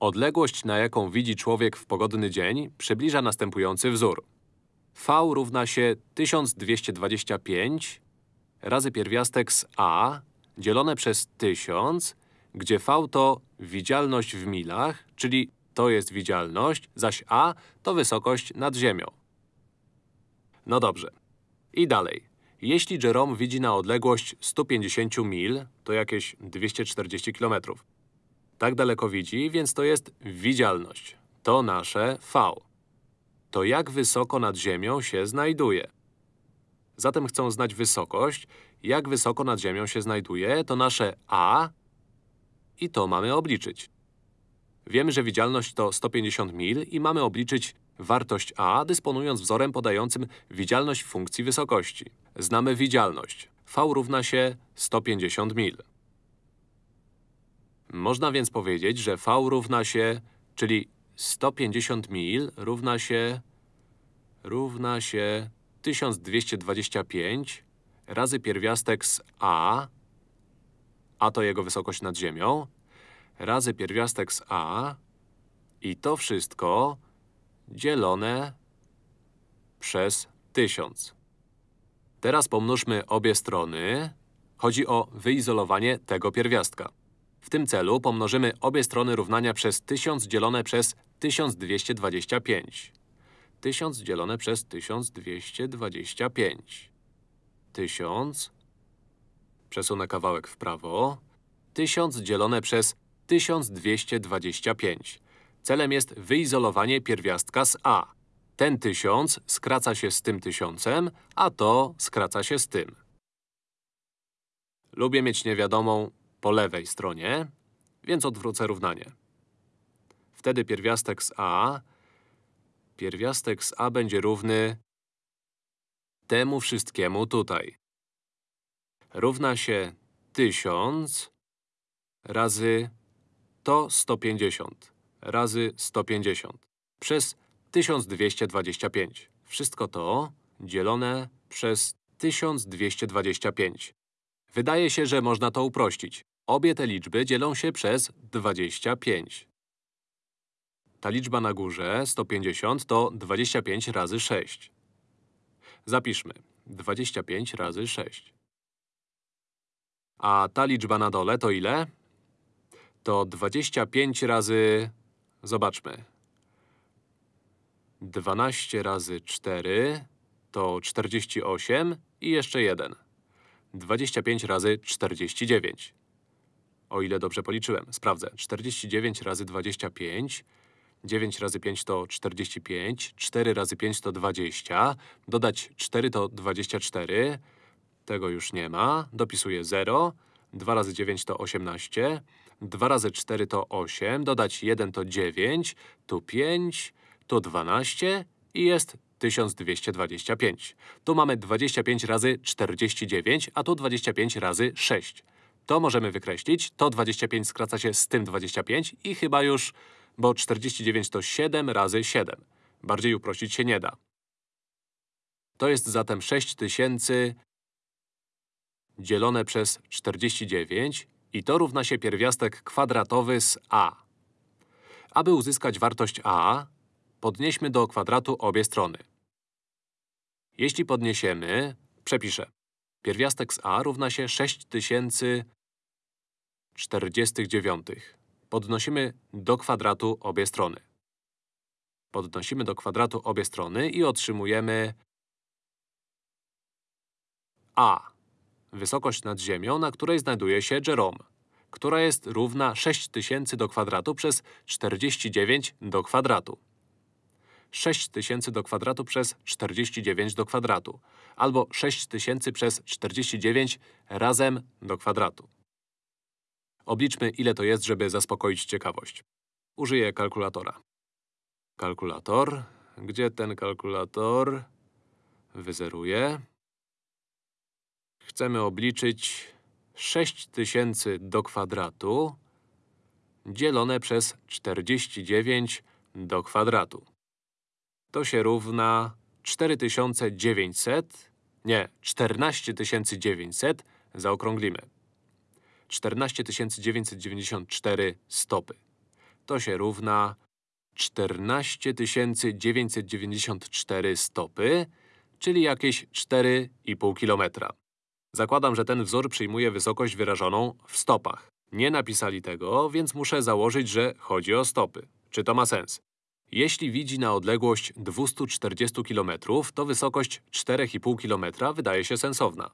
Odległość, na jaką widzi człowiek w pogodny dzień, przybliża następujący wzór. V równa się 1225 razy pierwiastek z a dzielone przez 1000, gdzie V to widzialność w milach, czyli to jest widzialność, zaś a to wysokość nad ziemią. No dobrze. I dalej. Jeśli Jerome widzi na odległość 150 mil, to jakieś 240 km. Tak daleko widzi, więc to jest widzialność. To nasze V. To jak wysoko nad ziemią się znajduje? Zatem chcą znać wysokość. Jak wysoko nad ziemią się znajduje, to nasze A i to mamy obliczyć. Wiemy, że widzialność to 150 mil i mamy obliczyć wartość A, dysponując wzorem podającym widzialność funkcji wysokości. Znamy widzialność. V równa się 150 mil. Można więc powiedzieć, że V równa się, czyli 150 mil równa się, równa się 1225 razy pierwiastek z A, a to jego wysokość nad ziemią, razy pierwiastek z A i to wszystko dzielone przez 1000. Teraz pomnóżmy obie strony. Chodzi o wyizolowanie tego pierwiastka. W tym celu pomnożymy obie strony równania przez 1000 dzielone przez 1225. 1000 dzielone przez 1225. 1000. Przesunę kawałek w prawo. 1000 dzielone przez 1225. Celem jest wyizolowanie pierwiastka z a. Ten 1000 skraca się z tym tysiącem, a to skraca się z tym. Lubię mieć niewiadomą po lewej stronie, więc odwrócę równanie. Wtedy pierwiastek z a pierwiastek z a będzie równy temu wszystkiemu tutaj. Równa się 1000 razy to 150 razy 150 przez 1225. Wszystko to dzielone przez 1225. Wydaje się, że można to uprościć. Obie te liczby dzielą się przez 25. Ta liczba na górze, 150, to 25 razy 6. Zapiszmy. 25 razy 6. A ta liczba na dole to ile? To 25 razy… Zobaczmy. 12 razy 4 to 48 i jeszcze 1. 25 razy 49. O ile dobrze policzyłem. Sprawdzę. 49 razy 25. 9 razy 5 to 45. 4 razy 5 to 20. Dodać 4 to 24. Tego już nie ma. Dopisuję 0. 2 razy 9 to 18. 2 razy 4 to 8. Dodać 1 to 9. Tu 5. Tu 12. I jest 1225. Tu mamy 25 razy 49, a tu 25 razy 6. To możemy wykreślić. To 25 skraca się z tym 25 i chyba już, bo 49 to 7 razy 7. Bardziej uprościć się nie da. To jest zatem 6000 dzielone przez 49 i to równa się pierwiastek kwadratowy z a. Aby uzyskać wartość a, podnieśmy do kwadratu obie strony. Jeśli podniesiemy, przepiszę. Pierwiastek z a równa się 6049. Podnosimy do kwadratu obie strony. Podnosimy do kwadratu obie strony i otrzymujemy a. Wysokość nad ziemią, na której znajduje się Jerome, która jest równa 6000 do kwadratu przez 49 do kwadratu. 6000 do kwadratu przez 49 do kwadratu. Albo 6000 przez 49 razem do kwadratu. Obliczmy, ile to jest, żeby zaspokoić ciekawość. Użyję kalkulatora. Kalkulator. Gdzie ten kalkulator? Wyzeruję. Chcemy obliczyć 6000 do kwadratu dzielone przez 49 do kwadratu. To się równa 4900, nie, 14900, zaokrąglimy. 14994 stopy. to się równa 14 994 stopy, czyli jakieś 4,5 kilometra. Zakładam, że ten wzór przyjmuje wysokość wyrażoną w stopach. Nie napisali tego, więc muszę założyć, że chodzi o stopy. Czy to ma sens? Jeśli widzi na odległość 240 km, to wysokość 4,5 km wydaje się sensowna.